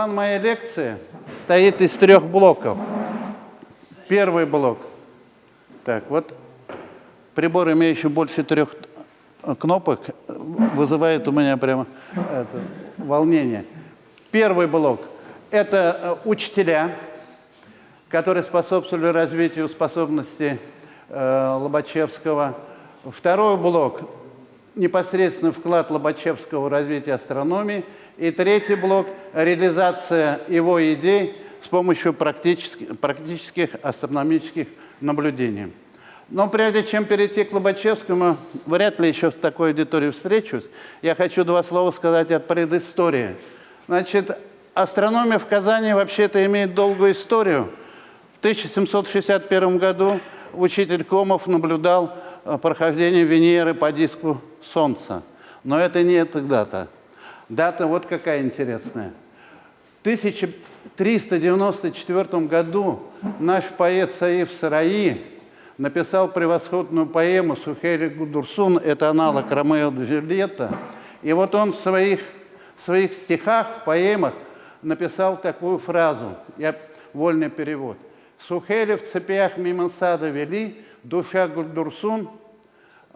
План моей лекции стоит из трех блоков. Первый блок. Так, вот прибор, имеющий больше трех кнопок, вызывает у меня прямо это, волнение. Первый блок – это э, учителя, которые способствовали развитию способностей э, Лобачевского. Второй блок – непосредственно вклад Лобачевского в развитие астрономии. И третий блок – реализация его идей с помощью практических, практических астрономических наблюдений. Но прежде чем перейти к Лобачевскому, вряд ли еще в такой аудитории встречусь, я хочу два слова сказать от предыстории. Значит, астрономия в Казани вообще-то имеет долгую историю. В 1761 году учитель Комов наблюдал э, прохождение Венеры по диску Солнца. Но это не эта дата. Вот какая интересная. В 1394 году наш поэт Саиф Сараи написал превосходную поэму «Сухери Гудурсун», это аналог Ромео Джульетта. И вот он в своих, в своих стихах, в поэмах написал такую фразу, я вольный перевод. «Сухели в цепях мимо сада вели, душа Гульдурсун».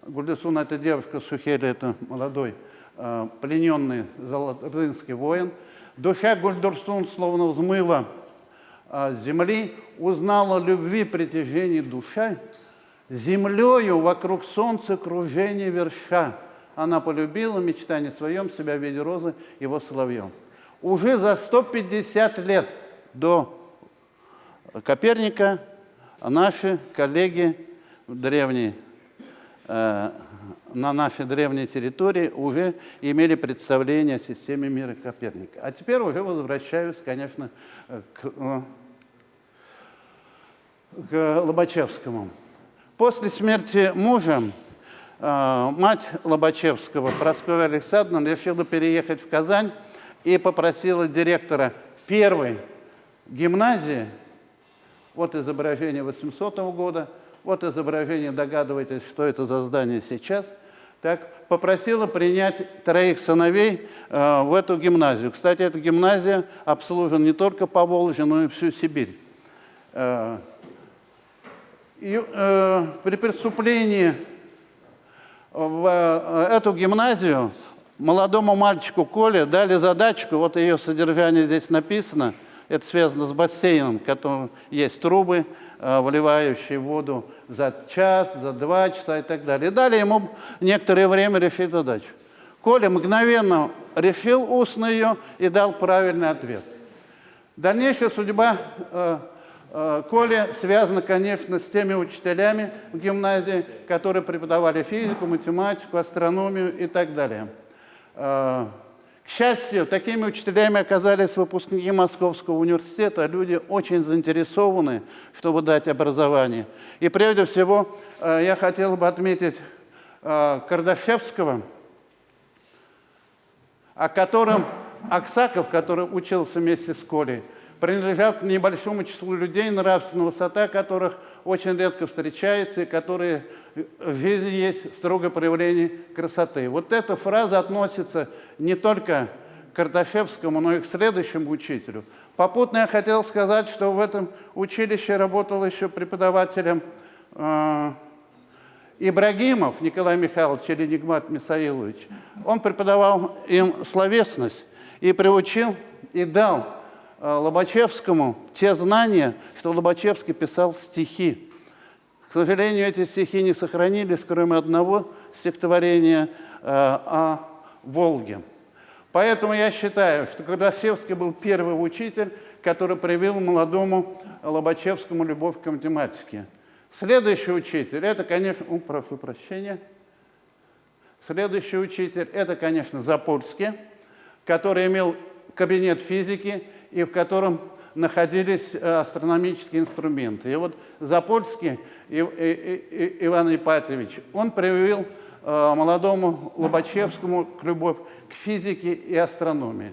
Гульдурсун – это девушка, Сухели – это молодой, плененный золотыринский воин. Душа Гульдурсун словно взмыла а, земли, узнала любви притяжение душа, землею вокруг солнца кружение верша. Она полюбила мечтание своем себя в виде розы его соловьем. Уже за 150 лет до Коперника наши коллеги древние, э, на нашей древней территории уже имели представление о системе мира Коперника. А теперь уже возвращаюсь, конечно, к, э, к Лобачевскому. После смерти мужа э, мать Лобачевского, Прасковья Александровна, решила переехать в Казань и попросила директора первой гимназии, вот изображение 800 года, вот изображение, догадываетесь, что это за здание сейчас – так, попросила принять троих сыновей э, в эту гимназию. Кстати, эта гимназия обслужена не только по Волжье, но и всю Сибирь. Э, и, э, при преступлении в э, эту гимназию молодому мальчику Коле дали задачку, вот ее содержание здесь написано, это связано с бассейном, в котором есть трубы, э, выливающие воду за час, за два часа и так далее. И дали ему некоторое время решить задачу. Коля мгновенно решил устно ее и дал правильный ответ. Дальнейшая судьба э, э, Коли связана, конечно, с теми учителями в гимназии, которые преподавали физику, математику, астрономию и так далее. К счастью, такими учителями оказались выпускники Московского университета, люди очень заинтересованы, чтобы дать образование. И прежде всего э, я хотел бы отметить э, Кардашевского, о котором Аксаков, который учился вместе с Колей, принадлежал к небольшому числу людей, нравственная высота которых очень редко встречается и которые в жизни есть строгое проявление красоты. Вот эта фраза относится не только к Карташевскому, но и к следующему учителю. Попутно я хотел сказать, что в этом училище работал еще преподавателем э, Ибрагимов Николай Михайлович или Нигмат Мисаилович. Он преподавал им словесность и приучил, и дал Лобачевскому те знания, что Лобачевский писал стихи. К сожалению, эти стихи не сохранились, кроме одного стихотворения э, о Волге. Поэтому я считаю, что Кардашевский был первый учитель, который привил молодому Лобачевскому любовь к математике. Следующий учитель, это, конечно, о, прошу прощения, следующий учитель, это, конечно, Запольский, который имел кабинет физики и в котором находились э, астрономические инструменты. И вот Запольский Иван Ипатович, он привил э, молодому Лобачевскому любовь к физике и астрономии.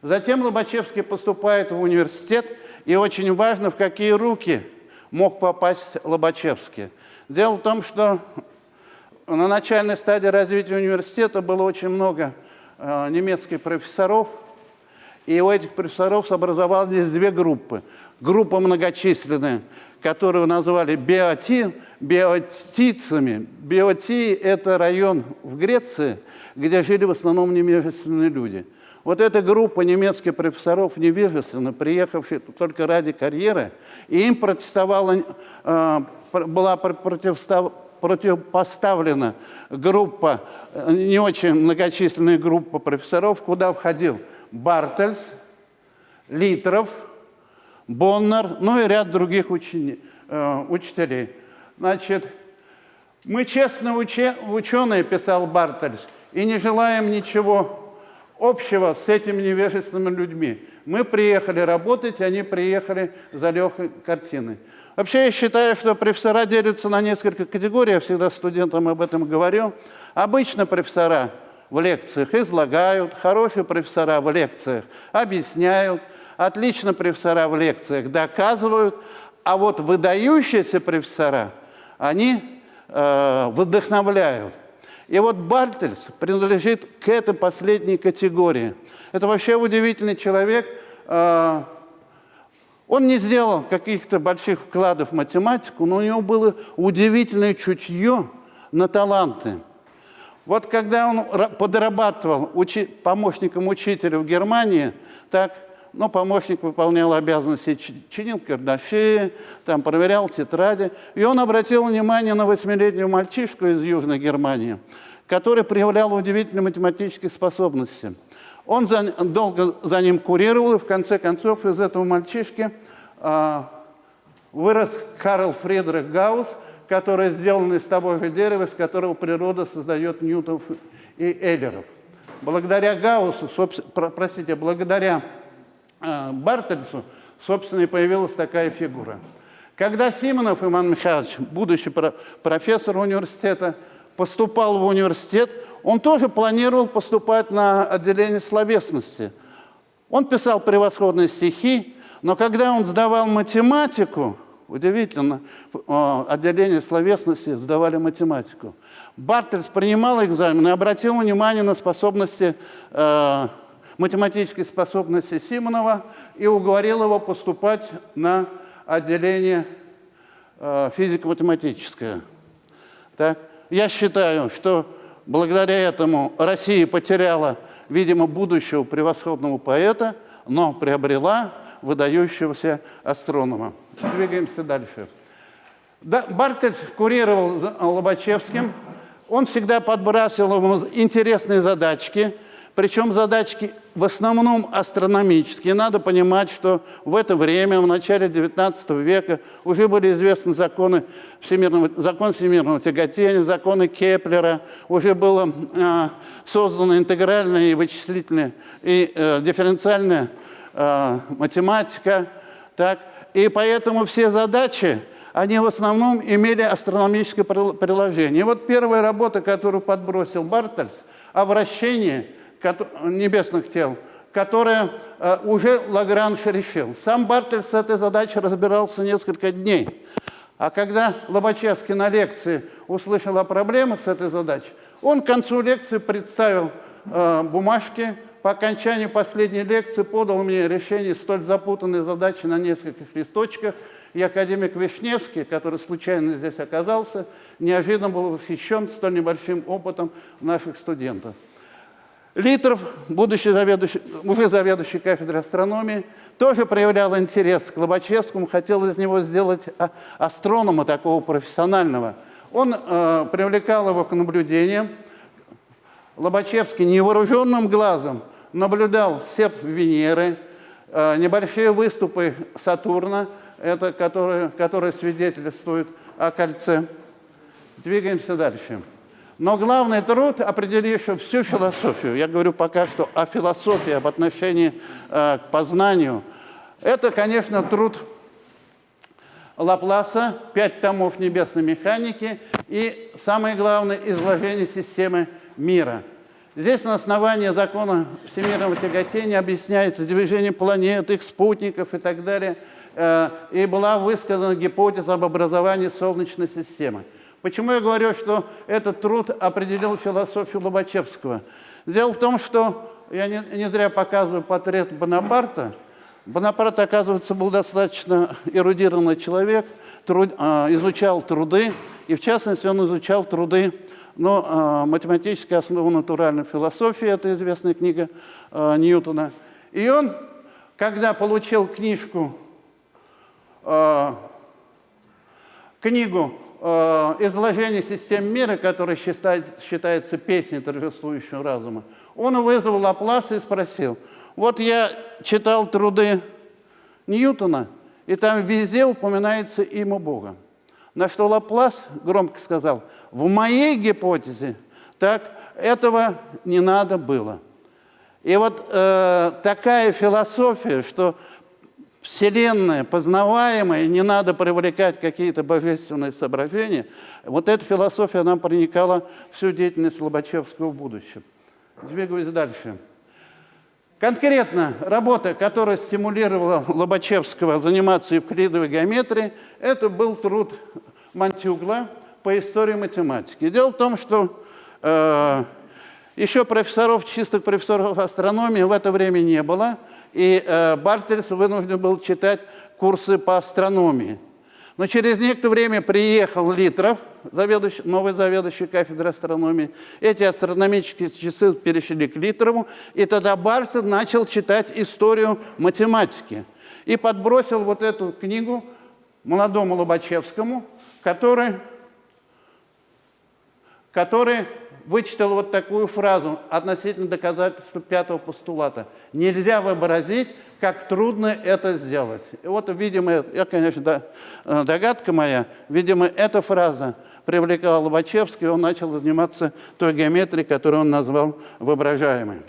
Затем Лобачевский поступает в университет, и очень важно, в какие руки мог попасть Лобачевский. Дело в том, что на начальной стадии развития университета было очень много э, немецких профессоров, И у этих профессоров образовались две группы. Группа многочисленная, которую называли биоти, биотицами. Биотии – это район в Греции, где жили в основном немежественные люди. Вот эта группа немецких профессоров невежественных, приехавших только ради карьеры, и им протестовала, э, была противостав, противопоставлена группа, э, не очень многочисленная группа профессоров, куда входил Бартельс, Литров, Боннер, ну и ряд других учени, э, учителей. Значит, мы честно уче, ученые, писал Бартельс, и не желаем ничего общего с этими невежественными людьми. Мы приехали работать, они приехали за легкой картиной. Вообще я считаю, что профессора делятся на несколько категорий, я всегда студентам об этом говорю. Обычно профессора в лекциях излагают, хорошие профессора в лекциях объясняют, отлично профессора в лекциях доказывают, а вот выдающиеся профессора, они э, вдохновляют. И вот Бартельс принадлежит к этой последней категории. Это вообще удивительный человек, э, он не сделал каких-то больших вкладов в математику, но у него было удивительное чутье на таланты. Вот когда он подрабатывал учи помощником учителя в Германии, так, ну, помощник выполнял обязанности, чинил кардаши, там, проверял тетради, и он обратил внимание на восьмилетнего мальчишку из Южной Германии, который проявлял удивительные математические способности – он за, долго за ним курировал, и в конце концов из этого мальчишки а, вырос Карл Фридрих Гаусс, который сделан из того же дерева, из которого природа создает Ньютонов и Эйлеров. Благодаря Гауссу, простите, благодаря э, Бартельсу, собственно, и появилась такая фигура. Когда Симонов Иван Михайлович, будущий профессор университета, поступал в университет, он тоже планировал поступать на отделение словесности. Он писал превосходные стихи, но когда он сдавал математику, удивительно, отделение словесности сдавали математику. Бартельс принимал экзамен и обратил внимание на способности, э, математические способности Симонова и уговорил его поступать на отделение э, физико-математическое. Так? Я считаю, что Благодаря этому Россия потеряла, видимо, будущего превосходного поэта, но приобрела выдающегося астронома. Двигаемся дальше. Да, Бартельс курировал Лобачевским. Он всегда подбрасывал ему интересные задачки – причем задачки в основном астрономические. Надо понимать, что в это время, в начале XIX века, уже были известны законы всемирного, закон всемирного тяготения, законы Кеплера, уже было э, создана интегральная и вычислительная и э, дифференциальная э, математика. Так? И поэтому все задачи, они в основном имели астрономическое приложение. И вот первая работа, которую подбросил Бартельс, о вращении – небесных тел, которые э, уже Лагранж решил. Сам Бартель с этой задачей разбирался несколько дней. А когда Лобачевский на лекции услышал о проблемах с этой задачей, он к концу лекции представил э, бумажки, по окончании последней лекции подал мне решение столь запутанной задачи на нескольких листочках, и академик Вишневский, который случайно здесь оказался, неожиданно был восхищен столь небольшим опытом наших студентов. Литров, будущий заведующий, уже заведующий кафедрой астрономии, тоже проявлял интерес к Лобачевскому, хотел из него сделать а, астронома такого профессионального. Он э, привлекал его к наблюдениям. Лобачевский невооруженным глазом наблюдал все Венеры, э, небольшие выступы Сатурна, это, которые, которые свидетельствуют о кольце. Двигаемся дальше. Но главный труд, определивший всю философию, я говорю пока что о философии, об отношении э, к познанию, это, конечно, труд Лапласа, пять томов небесной механики и, самое главное, изложение системы мира. Здесь на основании закона всемирного тяготения объясняется движение планет, их спутников и так далее. Э, и была высказана гипотеза об образовании Солнечной системы. Почему я говорю, что этот труд определил философию Лобачевского? Дело в том, что я не, не зря показываю портрет Бонапарта. Бонапарт, оказывается, был достаточно эрудированный человек, труд, а, изучал труды, и в частности он изучал труды ну, а, математическая основа натуральной философии, это известная книга Ньютона. И он, когда получил книжку, а, книгу а, «Изложение систем мира», которая считает, считается песней торжествующего разума, он вызвал Лапласа и спросил, вот я читал труды Ньютона, и там везде упоминается имя Бога. На что Лаплас громко сказал, в моей гипотезе так этого не надо было. И вот э, такая философия, что Вселенная познаваемая, не надо привлекать какие-то божественные соображения, вот эта философия нам проникала всю деятельность Лобачевского в будущем. Двигаюсь дальше. Конкретно работа, которая стимулировала Лобачевского заниматься евклидовой геометрией, это был труд Мантюгла по истории математики. Дело в том, что э, еще профессоров, чистых профессоров астрономии в это время не было, и э, Бартельс вынужден был читать курсы по астрономии. Но через некоторое время приехал Литров, заведующий, новый заведующий кафедрой астрономии. Эти астрономические часы перешли к Литрову, и тогда Барсет начал читать историю математики. И подбросил вот эту книгу молодому Лобачевскому, который, который вычитал вот такую фразу относительно доказательства пятого постулата. Нельзя вообразить как трудно это сделать. И вот, видимо, я, конечно, э, догадка моя, видимо, эта фраза привлекала Лобачевский, и он начал заниматься той геометрией, которую он назвал воображаемой.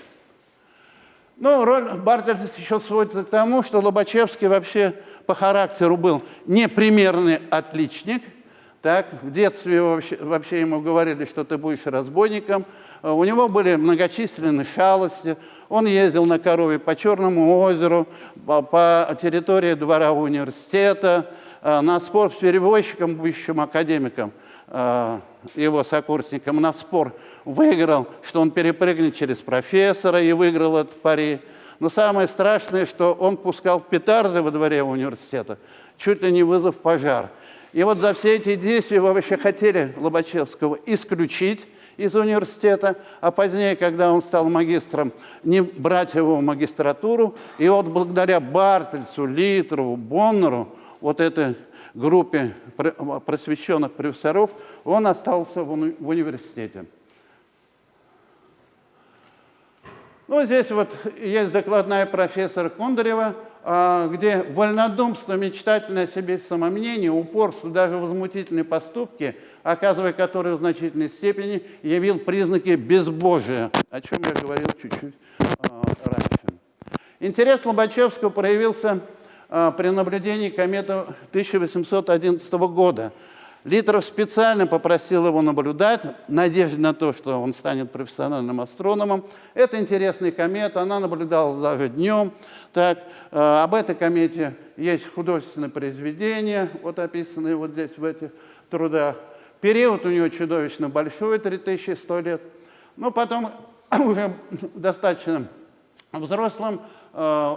Ну, роль Бартельса еще сводится к тому, что Лобачевский вообще по характеру был непримерный отличник – так, в детстве вообще, вообще ему говорили, что ты будешь разбойником. Э, у него были многочисленные шалости. Он ездил на корове по Черному озеру, по, по территории двора университета, э, на спор с перевозчиком, бывшим академиком, э, его сокурсником, на спор выиграл, что он перепрыгнет через профессора и выиграл этот пари. Но самое страшное, что он пускал петарды во дворе университета, чуть ли не вызвав пожар. И вот за все эти действия вы вообще хотели Лобачевского исключить из университета, а позднее, когда он стал магистром, не брать его в магистратуру. И вот благодаря Бартельсу, Литрову, Боннеру, вот этой группе просвещенных профессоров, он остался в, в университете. Ну, здесь вот есть докладная профессора Кондарева, где вольнодумство, мечтательное себе самомнение, упорство, даже возмутительные поступки, оказывая которые в значительной степени явил признаки безбожия, о чем я говорил чуть-чуть а, раньше. Интерес Лобачевского проявился а, при наблюдении кометы 1811 года – Литров специально попросил его наблюдать, надежда на то, что он станет профессиональным астрономом. Это интересная комета, она наблюдалась даже днем. Так, э, об этой комете есть художественное произведение, вот описанное вот здесь в этих трудах. Период у него чудовищно большой, 3100 лет. Но потом уже достаточно взрослым э,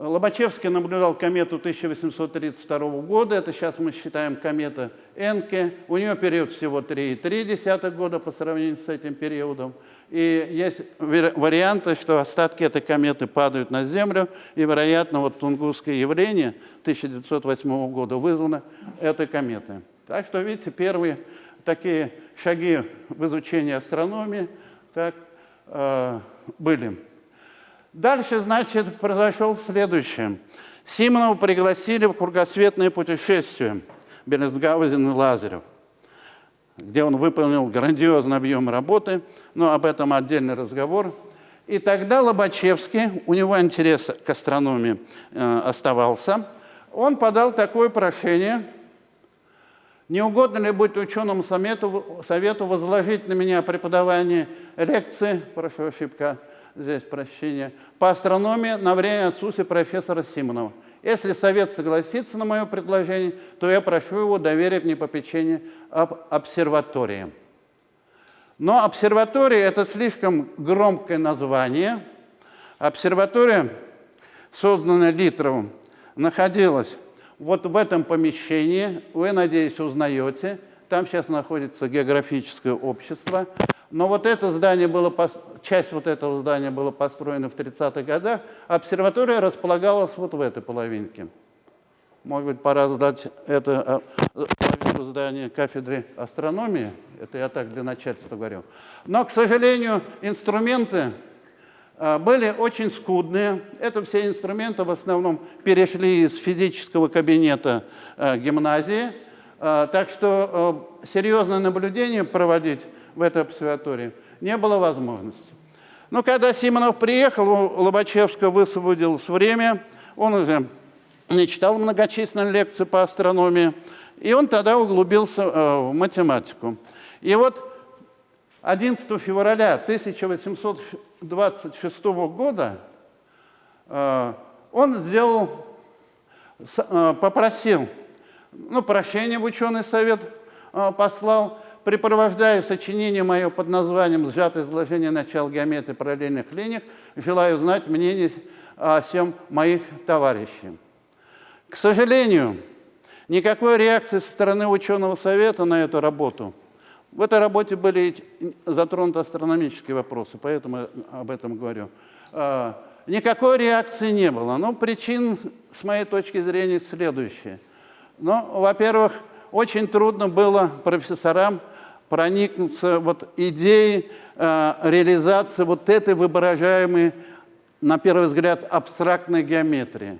Лобачевский наблюдал комету 1832 года, это сейчас мы считаем комета Энке. У нее период всего 3,3 года по сравнению с этим периодом. И есть варианты, что остатки этой кометы падают на Землю, и, вероятно, вот Тунгусское явление 1908 года вызвано этой кометой. Так что, видите, первые такие шаги в изучении астрономии так, э, были. Дальше, значит, произошло следующее. Симонова пригласили в кругосветное путешествие Березгаузен и Лазарев, где он выполнил грандиозный объем работы, но об этом отдельный разговор. И тогда Лобачевский, у него интерес к астрономии э, оставался, он подал такое прошение, не угодно ли быть ученому совету, совету возложить на меня преподавание лекции, прошу ошибка, здесь прощения, по астрономии на время отсутствия профессора Симонова. Если совет согласится на мое предложение, то я прошу его доверить мне попечение об обсерватории. Но обсерватория – это слишком громкое название. Обсерватория, созданная Литровым, находилась вот в этом помещении. Вы, надеюсь, узнаете. Там сейчас находится географическое общество. Но вот это здание было, часть вот этого здания была построена в 30-х годах. Обсерватория располагалась вот в этой половинке. Может быть, пора сдать это а, половинку здания кафедры астрономии. Это я так для начальства говорю. Но, к сожалению, инструменты а, были очень скудные. Это все инструменты в основном перешли из физического кабинета а, гимназии. Так что серьезное наблюдение проводить в этой обсерватории не было возможности. Но когда Симонов приехал, у Лобачевского высвободилось время, он уже не читал многочисленные лекции по астрономии, и он тогда углубился э, в математику. И вот 11 февраля 1826 года э, он сделал, э, попросил, ну, прощения в ученый совет послал, препровождая сочинение мое под названием «Сжатое изложение начала геометрии параллельных линий», желаю знать мнение о всем моих товарищей. К сожалению, никакой реакции со стороны ученого совета на эту работу. В этой работе были затронуты астрономические вопросы, поэтому об этом говорю. А, никакой реакции не было. Но причин, с моей точки зрения, следующие. Ну, во-первых, очень трудно было профессорам проникнуться вот идеей э, реализации вот этой выражаемой, на первый взгляд, абстрактной геометрии.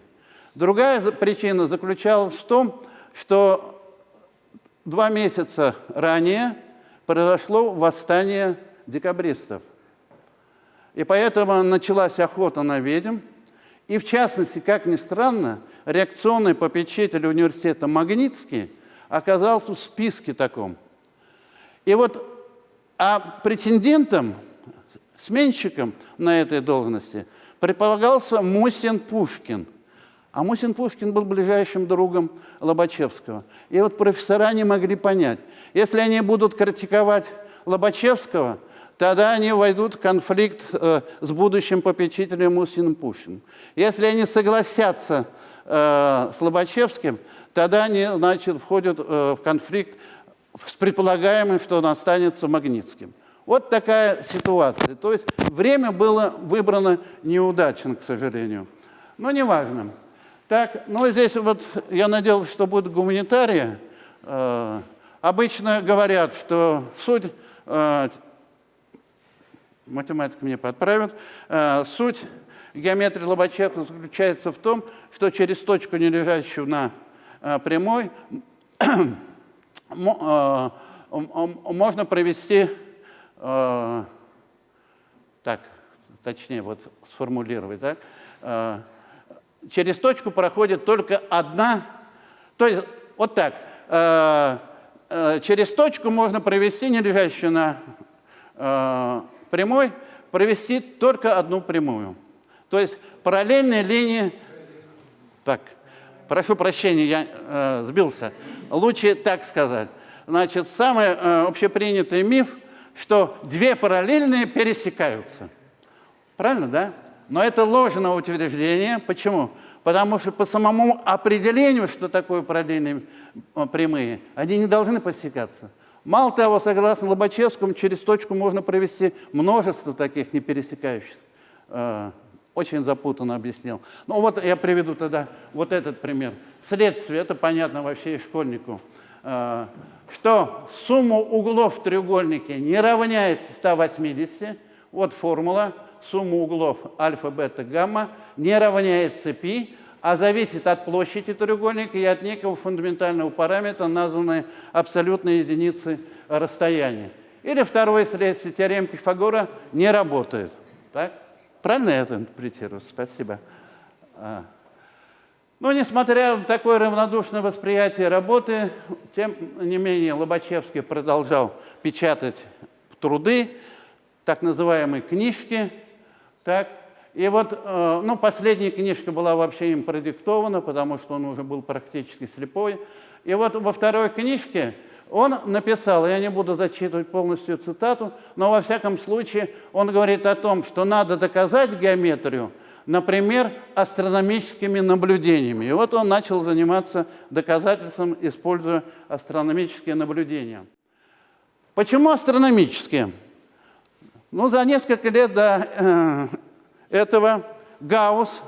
Другая причина заключалась в том, что два месяца ранее произошло восстание декабристов. И поэтому началась охота на ведьм. И в частности, как ни странно, реакционный попечитель университета Магнитский оказался в списке таком. И вот а претендентом, сменщиком на этой должности предполагался Мусин Пушкин – а Мусин Пушкин был ближайшим другом Лобачевского. И вот профессора не могли понять, если они будут критиковать Лобачевского, тогда они войдут в конфликт э, с будущим попечителем Мусиным Пушкиным. Если они согласятся э, с Лобачевским, тогда они, значит, входят э, в конфликт с предполагаемым, что он останется Магнитским. Вот такая ситуация. То есть время было выбрано неудачно, к сожалению. Но неважно. Так, ну здесь вот я надеялся, что будет гуманитария. Э, обычно говорят, что суть, э, математика мне подправит, э, суть геометрии Лобачевского заключается в том, что через точку, не лежащую на прямой, э, можно провести, э, так, точнее вот сформулировать, так, э, через точку проходит только одна, то есть вот так, э, э, через точку можно провести, не лежащую на э, прямой, провести только одну прямую. То есть параллельные линии, так, прошу прощения, я э, сбился, лучше так сказать. Значит, самый э, общепринятый миф, что две параллельные пересекаются. Правильно, да? Но это ложное утверждение. Почему? Потому что по самому определению, что такое параллельные э, прямые, они не должны посекаться. Мало того, согласно Лобачевскому, через точку можно провести множество таких не пересекающихся. Э, очень запутанно объяснил. Ну вот я приведу тогда вот этот пример. Следствие, это понятно вообще и школьнику. Э, что сумма углов в треугольнике не равняется 180. Вот формула сумма углов альфа, бета, гамма не равняется π, а зависит от площади треугольника и от некого фундаментального параметра, названной абсолютной единицей расстояния. Или второе следствие, теорема Пифагора не работает. Так? Правильно я это интерпретирую? Спасибо. А. Но несмотря на такое равнодушное восприятие работы, тем не менее Лобачевский продолжал печатать труды, так называемые книжки, так? И вот, э, ну, последняя книжка была вообще им продиктована, потому что он уже был практически слепой. И вот во второй книжке Он написал, я не буду зачитывать полностью цитату, но во всяком случае он говорит о том, что надо доказать геометрию, например, астрономическими наблюдениями. И вот он начал заниматься доказательством, используя астрономические наблюдения. Почему астрономические? Ну, за несколько лет до э, этого Гаусс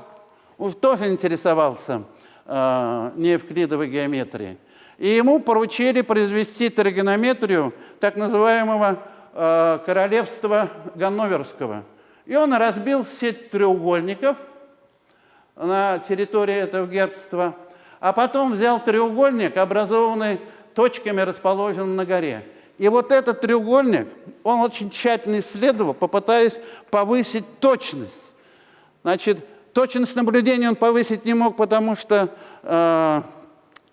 тоже интересовался э, неевклидовой геометрией. И ему поручили произвести тригонометрию так называемого э, королевства Ганноверского. И он разбил сеть треугольников на территории этого герцогства, а потом взял треугольник, образованный точками, расположенными на горе. И вот этот треугольник, он очень тщательно исследовал, попытаясь повысить точность. Значит, точность наблюдения он повысить не мог, потому что э,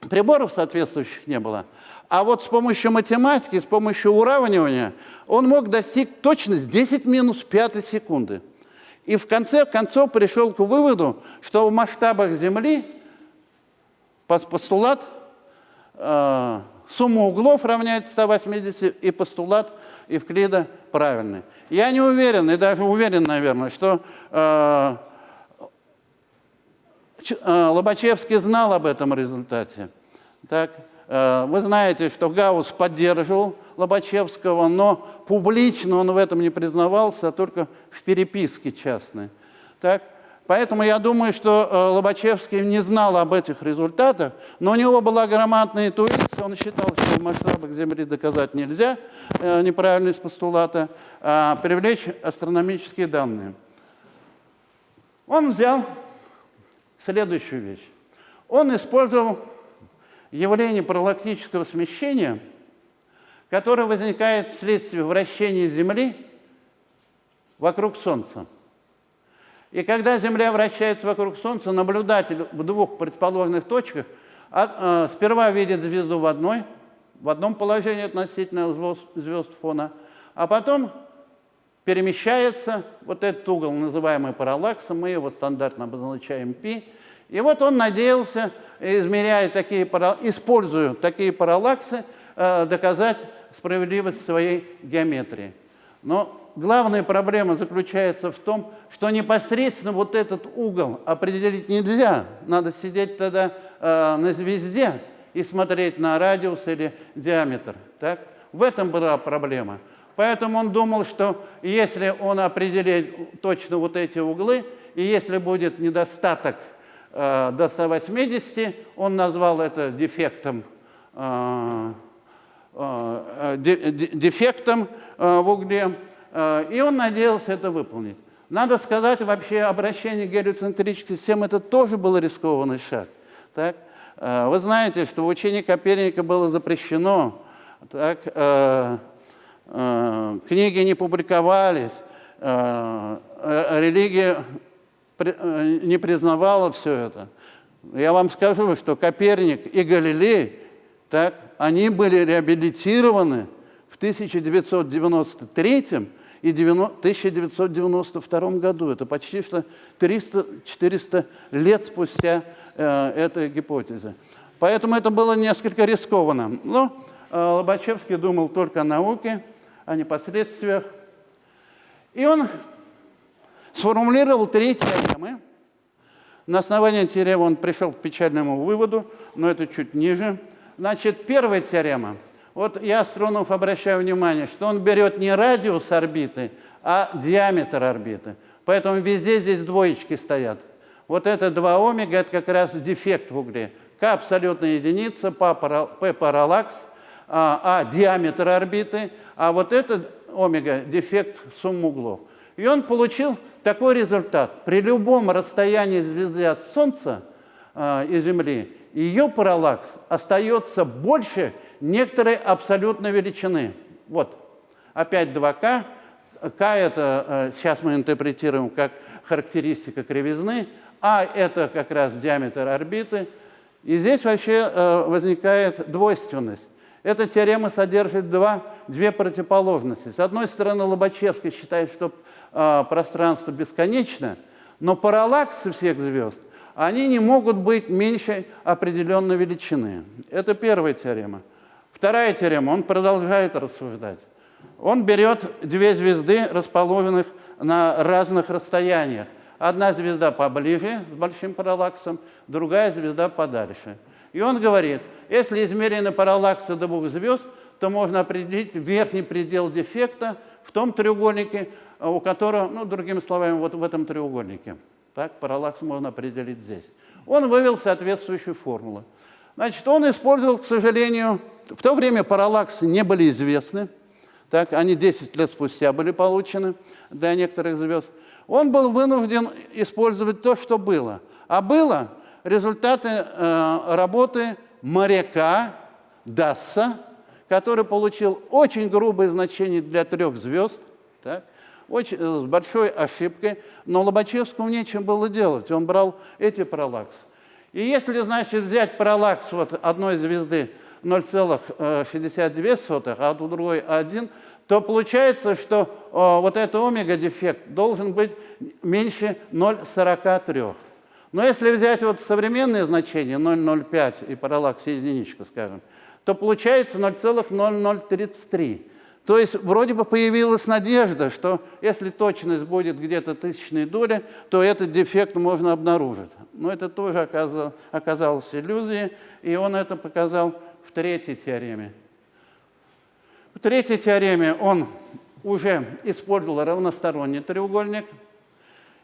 приборов соответствующих не было. А вот с помощью математики, с помощью уравнивания он мог достичь точность 10 минус 5 секунды. И в конце концов пришел к выводу, что в масштабах Земли постулат э, сумма углов равняется 180, и постулат Евклида правильный. Я не уверен, и даже уверен, наверное, что э, Лобачевский знал об этом результате. Так, э, вы знаете, что Гаусс поддерживал Лобачевского, но публично он в этом не признавался, а только в переписке частной. Так, Поэтому я думаю, что э, Лобачевский не знал об этих результатах, но у него была грамотная интуиция, он считал, что в масштабах Земли доказать нельзя э, неправильность постулата, а привлечь астрономические данные. Он взял следующую вещь. Он использовал явление параллактического смещения, которое возникает вследствие вращения Земли вокруг Солнца. И когда Земля вращается вокруг Солнца, наблюдатель в двух предположенных точках а, э, сперва видит звезду в, одной, в одном положении относительно звезд фона, а потом перемещается вот этот угол, называемый параллаксом, мы его стандартно обозначаем π. И вот он надеялся, измеряя такие, используя такие параллаксы, э, доказать справедливость своей геометрии. Но главная проблема заключается в том, что непосредственно вот этот угол определить нельзя. Надо сидеть тогда э, на звезде и смотреть на радиус или диаметр. Так? В этом была проблема. Поэтому он думал, что если он определит точно вот эти углы, и если будет недостаток э, до 180, он назвал это дефектом, э, э, дефектом э, в угле, Э, и он надеялся это выполнить. Надо сказать, вообще обращение гелиоцентрической системе это тоже был рискованный шаг. Так? Э, вы знаете, что в учении Коперника было запрещено, так? Э, книги не публиковались, религия не признавала все это. Я вам скажу, что Коперник и Галилей, так, они были реабилитированы в 1993 и 1992 году. Это почти что 300-400 лет спустя э, этой гипотезы. Поэтому это было несколько рискованно. Но э, Лобачевский думал только о науке, о непосредствиях. И он сформулировал три теоремы. На основании теоремы он пришел к печальному выводу, но это чуть ниже. Значит, первая теорема – вот я, Стронов, обращаю внимание, что он берет не радиус орбиты, а диаметр орбиты. Поэтому везде здесь двоечки стоят. Вот это 2 омега, это как раз дефект в угле. К абсолютная единица, P параллакс, а, а диаметр орбиты, а вот это омега дефект сумм углов. И он получил такой результат. При любом расстоянии звезды от Солнца э, и Земли ее параллакс остается больше, некоторой абсолютной величины. Вот, опять 2К. К это э, сейчас мы интерпретируем как характеристика кривизны, а это как раз диаметр орбиты. И здесь вообще э, возникает двойственность. Эта теорема содержит два, две противоположности. С одной стороны, Лобачевский считает, что э, пространство бесконечно, но параллаксы всех звезд, они не могут быть меньше определенной величины. Это первая теорема. Вторая теорема, он продолжает рассуждать. Он берет две звезды, расположенных на разных расстояниях. Одна звезда поближе, с большим параллаксом, другая звезда подальше. И он говорит, если измерение параллакса двух звезд, то можно определить верхний предел дефекта в том треугольнике, у которого, ну, другими словами, вот в этом треугольнике. Так, параллакс можно определить здесь. Он вывел соответствующую формулу. Значит, он использовал, к сожалению, в то время параллаксы не были известны, так, они 10 лет спустя были получены для некоторых звезд. Он был вынужден использовать то, что было. А было результаты э, работы моряка Дасса, который получил очень грубое значение для трех звезд, так, очень, э, с большой ошибкой, но Лобачевскому нечем было делать, он брал эти параллаксы. И если, значит, взять параллакс вот одной звезды 0,62, а у другой 1, то получается, что о, вот этот омега-дефект должен быть меньше 0,43. Но если взять вот современные значения 0,05 и параллакс единичка, скажем, то получается 0,0033. То есть вроде бы появилась надежда, что если точность будет где-то тысячной доли, то этот дефект можно обнаружить. Но это тоже оказалось, оказалось иллюзией, и он это показал в третьей теореме. В третьей теореме он уже использовал равносторонний треугольник,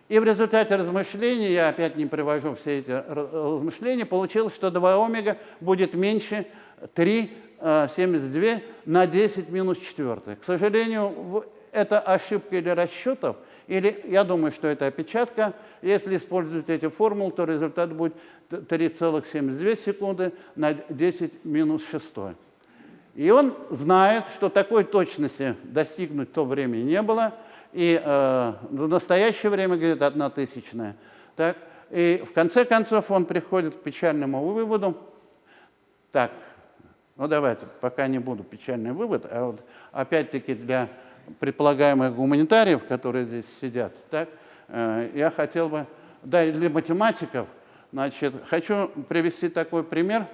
и в результате размышлений, я опять не привожу все эти размышления, получилось, что 2 омега будет меньше 3,72 на 10 минус 4. К сожалению, это ошибка или расчетов, или я думаю, что это опечатка. Если использовать эти формулы, то результат будет 3,72 секунды на 10 минус 6. И он знает, что такой точности достигнуть в то время не было, и э, в настоящее время, говорит, одна тысячная. Так? И в конце концов он приходит к печальному выводу. Так, ну давайте, пока не буду печальный вывод, а вот опять-таки для предполагаемых гуманитариев, которые здесь сидят, так, э, я хотел бы, да, и для математиков, значит, хочу привести такой пример,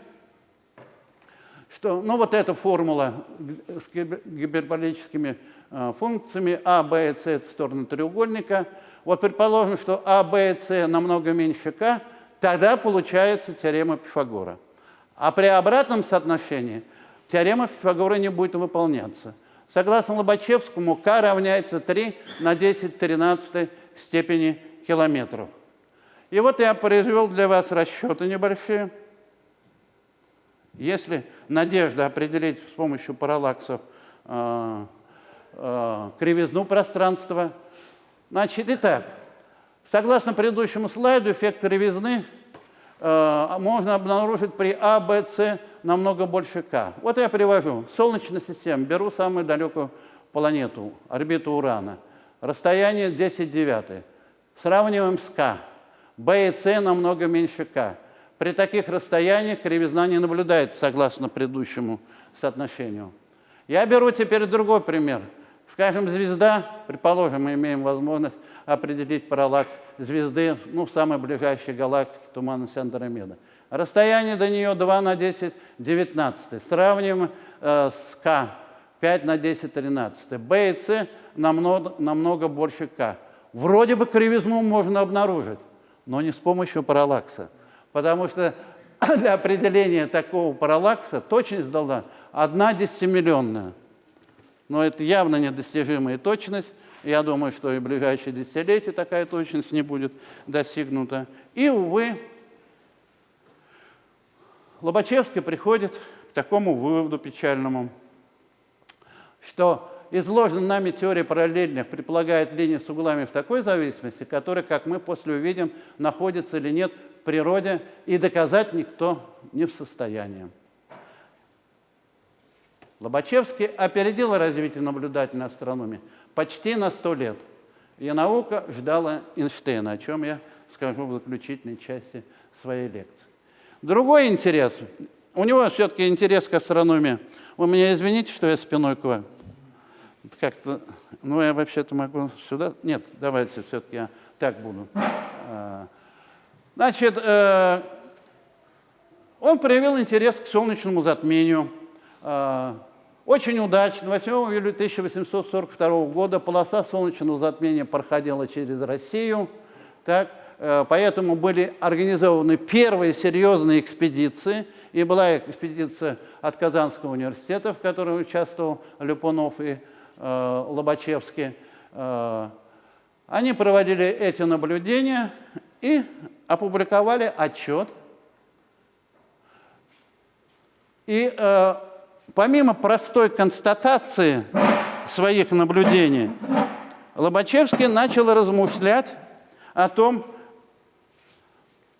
что, ну вот эта формула с гиперболическими э, функциями а, b и c – это стороны треугольника. Вот предположим, что а, b и c намного меньше k, тогда получается теорема Пифагора. А при обратном соотношении теорема Пифагора не будет выполняться. Согласно Лобачевскому, k равняется 3 на 10 13 степени километров. И вот я произвел для вас расчеты небольшие. Если надежда определить с помощью параллаксов э, э, кривизну пространства, значит, итак, согласно предыдущему слайду, эффект кривизны э, можно обнаружить при А, Б, С намного больше К. Вот я привожу. Солнечная система. Беру самую далекую планету, орбиту Урана. Расстояние 10 девятых. Сравниваем с К. Б и С намного меньше К. При таких расстояниях кривизна не наблюдается согласно предыдущему соотношению. Я беру теперь другой пример. Скажем, звезда, предположим, мы имеем возможность определить параллакс звезды ну, в самой ближайшей галактике, туманности Андромеда. Расстояние до нее 2 на 10 19. Сравним э, с К 5 на 10 13. Б и С намного, намного больше К. Вроде бы кривизну можно обнаружить, но не с помощью параллакса. Потому что для определения такого параллакса точность должна одна десятимиллионная. Но это явно недостижимая точность. Я думаю, что и в ближайшие десятилетия такая точность не будет достигнута. И, увы, Лобачевский приходит к такому выводу печальному, что изложенная нами теория параллельных предполагает линии с углами в такой зависимости, которая, как мы после увидим, находится или нет природе, и доказать никто не в состоянии. Лобачевский опередил развитие наблюдательной астрономии почти на сто лет. И наука ждала Эйнштейна, о чем я скажу в заключительной части своей лекции. Другой интерес. У него все-таки интерес к астрономии. Вы меня извините, что я спиной к вам. Как-то, ну, я вообще-то могу сюда. Нет, давайте все-таки я так буду. Значит, э, он проявил интерес к солнечному затмению. э, очень удачно 8 июля 1842 года полоса солнечного затмения проходила через Россию. Так, э, поэтому были организованы первые серьезные экспедиции. И была экспедиция от Казанского университета, в которой участвовал Люпунов и э, Лобачевский. Э, они проводили эти наблюдения и опубликовали отчет. И э, помимо простой констатации своих наблюдений, Лобачевский начал размышлять о том,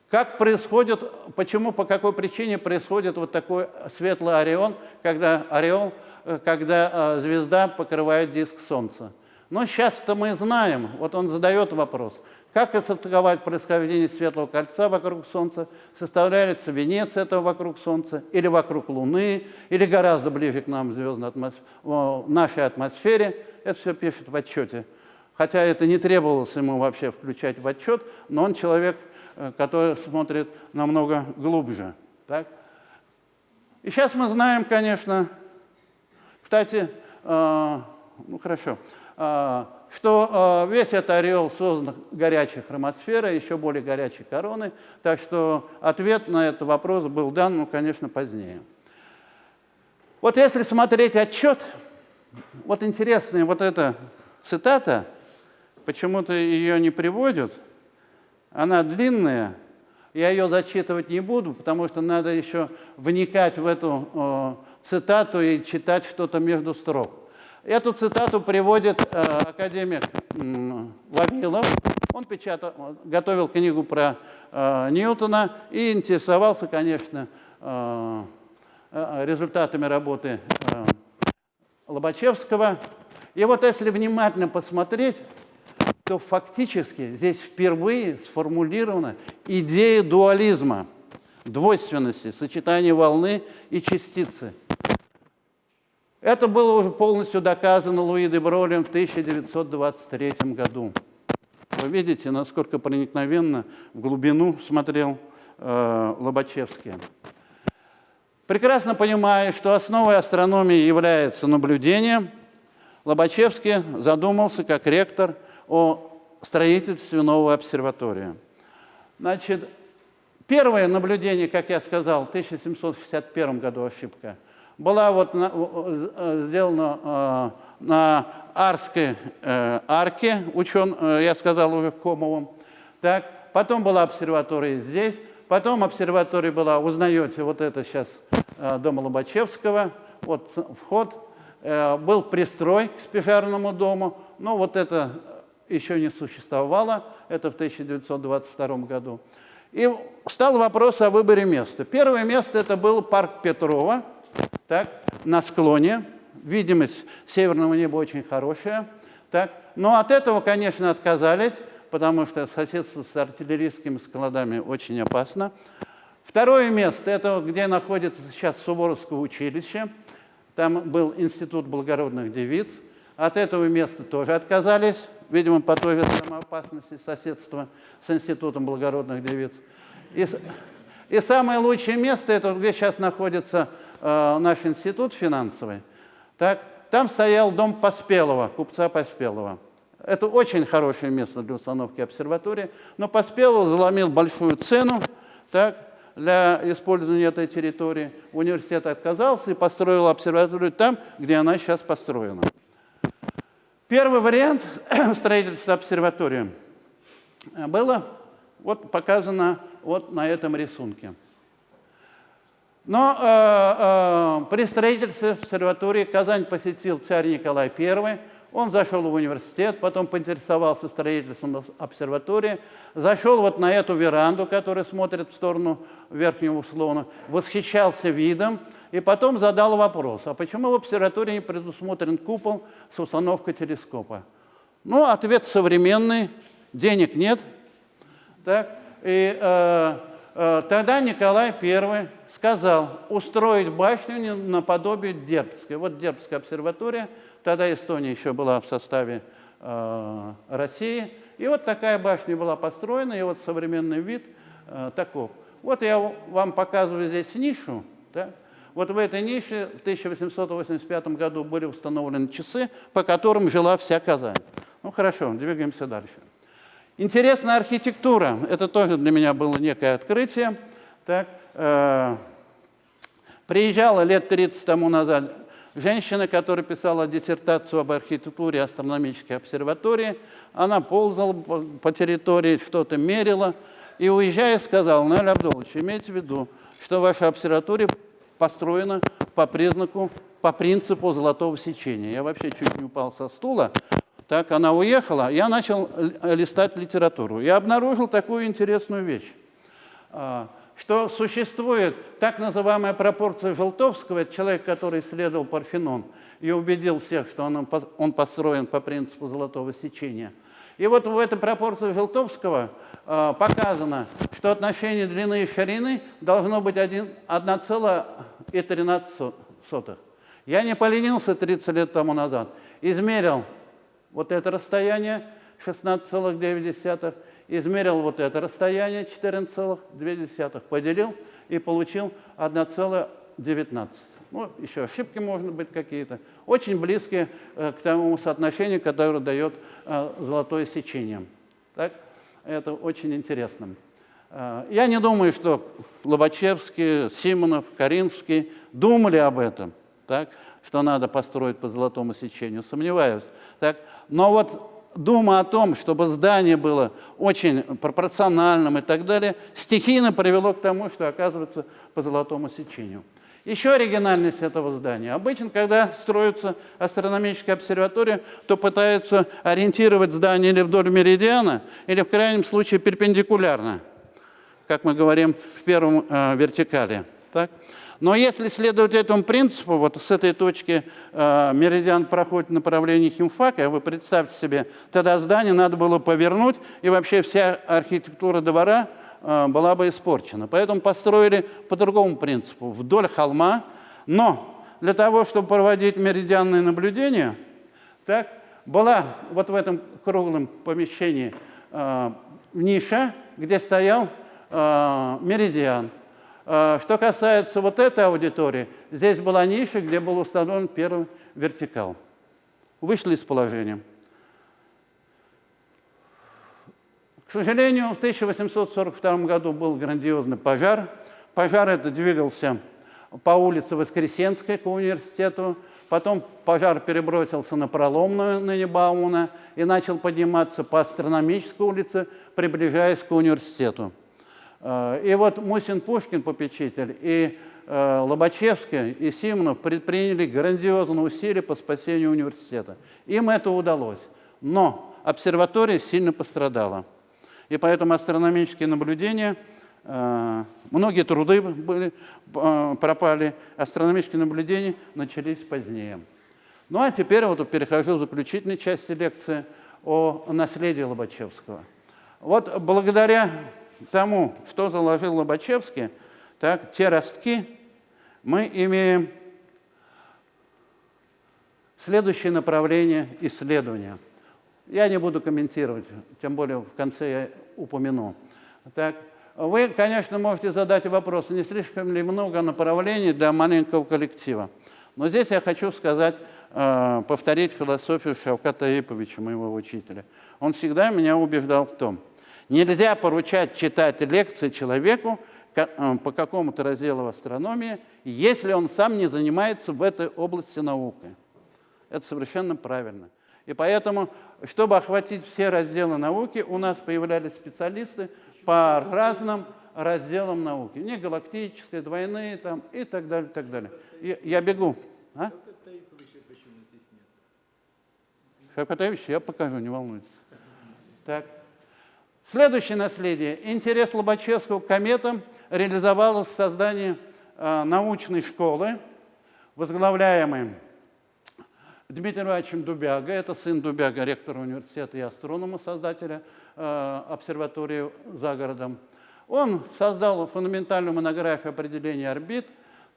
как происходит, почему, по какой причине происходит вот такой светлый ореол, когда, ореол, э, когда э, звезда покрывает диск Солнца. Но сейчас-то мы знаем, вот он задает вопрос, как истолковать происхождение светлого кольца вокруг Солнца, составляется венец этого вокруг Солнца, или вокруг Луны, или гораздо ближе к нам звездной атмосфере, в нашей атмосфере. Это все пишет в отчете. Хотя это не требовалось ему вообще включать в отчет, но он человек, э, который смотрит намного глубже. Так? И сейчас мы знаем, конечно, кстати, э, ну хорошо, а, что а, весь этот ореол создан горячей хромосферой, еще более горячей короны, так что ответ на этот вопрос был дан, ну, конечно, позднее. Вот если смотреть отчет, вот интересная вот эта цитата, почему-то ее не приводят, она длинная, я ее зачитывать не буду, потому что надо еще вникать в эту э, цитату и читать что-то между строк. Эту цитату приводит э, академик э, Вавилов. Он печатал, готовил книгу про э, Ньютона и интересовался, конечно, э, э, результатами работы э, Лобачевского. И вот если внимательно посмотреть, то фактически здесь впервые сформулирована идея дуализма, двойственности, сочетания волны и частицы – это было уже полностью доказано Луи де Бролем в 1923 году. Вы видите, насколько проникновенно в глубину смотрел э, Лобачевский. Прекрасно понимая, что основой астрономии является наблюдение, Лобачевский задумался как ректор о строительстве новой обсерватории. Значит, первое наблюдение, как я сказал, в 1761 году ошибка – была вот на, э, сделана э, на Арской э, арке, учен, я сказал уже Комовым. Так, потом была обсерватория здесь, потом обсерватория была, узнаете, вот это сейчас дом Лобачевского, вот вход, был пристрой к спижарному дому, но вот это еще не существовало, это в 1922 году. И стал вопрос о выборе места. Первое место это был парк Петрова, так, на склоне. Видимость северного неба очень хорошая. Так. Но от этого, конечно, отказались, потому что соседство с артиллерийскими складами очень опасно. Второе место, это где находится сейчас Суворовское училище. Там был институт благородных девиц. От этого места тоже отказались, видимо, по той же самой опасности соседства с институтом благородных девиц. И, и самое лучшее место, это где сейчас находится э, наш институт финансовый, так, там стоял дом Поспелого, купца Поспелого. Это очень хорошее место для установки обсерватории, но Поспелов заломил большую цену так, для использования этой территории. Университет отказался и построил обсерваторию там, где она сейчас построена. Первый вариант строительства обсерватории было вот показано вот на этом рисунке. Но э, э, при строительстве обсерватории Казань посетил царь Николай I. Он зашел в университет, потом поинтересовался строительством обсерватории, зашел вот на эту веранду, которая смотрит в сторону верхнего слона, восхищался видом и потом задал вопрос, а почему в обсерватории не предусмотрен купол с установкой телескопа? Ну, ответ современный, денег нет. Так? И э, э, тогда Николай I сказал устроить башню наподобие Дербской. Вот Дербская обсерватория, тогда Эстония еще была в составе э, России. И вот такая башня была построена, и вот современный вид э, таков. Вот я вам показываю здесь нишу. Да? Вот в этой нише в 1885 году были установлены часы, по которым жила вся Казань. Ну хорошо, двигаемся дальше. Интересная архитектура. Это тоже для меня было некое открытие. Так, э, приезжала лет 30 тому назад женщина, которая писала диссертацию об архитектуре астрономической обсерватории. Она ползала по, территории, что-то мерила. И уезжая, сказала, Наиль Абдулович, имейте в виду, что ваша обсерватория построена по признаку, по принципу золотого сечения. Я вообще чуть не упал со стула. Так, она уехала, я начал листать литературу. Я обнаружил такую интересную вещь, а, что существует так называемая пропорция Желтовского, это человек, который исследовал Парфенон и убедил всех, что он, он построен по принципу золотого сечения. И вот в этой пропорции Желтовского э, показано, что отношение длины и ширины должно быть 1,13. Я не поленился 30 лет тому назад, измерил вот это расстояние 16,9, измерил вот это расстояние 14,2, поделил и получил 1,19. Ну, еще ошибки можно быть какие-то. Очень близкие э, к тому соотношению, которое дает э, золотое сечение. Так? Это очень интересно. Э, я не думаю, что Лобачевский, Симонов, Каринский думали об этом. Так? что надо построить по золотому сечению, сомневаюсь. Так? Но вот дума о том, чтобы здание было очень пропорциональным и так далее, стихийно привело к тому, что оказывается по золотому сечению. Еще оригинальность этого здания. Обычно, когда строится астрономическая обсерватория, то пытаются ориентировать здание или вдоль меридиана, или в крайнем случае перпендикулярно, как мы говорим в первом э, вертикале. Так? Но если следовать этому принципу, вот с этой точки э, меридиан проходит в направлении химфака, вы представьте себе, тогда здание надо было повернуть, и вообще вся архитектура двора э, была бы испорчена. Поэтому построили по другому принципу, вдоль холма, но для того, чтобы проводить меридианные наблюдения, так, была вот в этом круглом помещении э, ниша, где стоял э, меридиан. А, что касается вот этой аудитории, здесь была ниша, где был установлен первый вертикал. Вышли из положения. К сожалению, в 1842 году был грандиозный пожар. Пожар это двигался по улице Воскресенской к университету. Потом пожар перебросился на проломную на Баумана и начал подниматься по астрономической улице, приближаясь к университету. Э, и вот Мусин Пушкин, попечитель, и э, Лобачевский, и Симонов предприняли грандиозные усилия по спасению университета. Им это удалось. Но обсерватория сильно пострадала. И поэтому астрономические наблюдения, э, многие труды были, пропали, астрономические наблюдения начались позднее. Ну а теперь вот перехожу к заключительной части лекции о наследии Лобачевского. Вот благодаря тому, что заложил Лобачевский, так, те ростки, мы имеем следующее направление исследования. Я не буду комментировать, тем более в конце я упомяну. Так, вы, конечно, можете задать вопрос, не слишком ли много направлений для маленького коллектива. Но здесь я хочу сказать, э, повторить философию Шавката Иповича, моего учителя. Он всегда меня убеждал в том – Нельзя поручать читать лекции человеку э, по какому-то разделу астрономии, если он сам не занимается в этой области наукой. Это совершенно правильно. И поэтому, чтобы охватить все разделы науки, у нас появлялись специалисты по разным разделам науки. Не галактические, двойные там, и так далее, и так далее. И, я бегу. А? Шапкатаевич, я покажу, не волнуйтесь. Так. Следующее наследие. Интерес Лобачевского к кометам реализовалось в создании э, научной школы, возглавляемой Дмитрием Ивановичем Дубяга, это сын Дубяга, ректора университета и астронома, создателя э, обсерватории за городом. Он создал фундаментальную монографию определения орбит,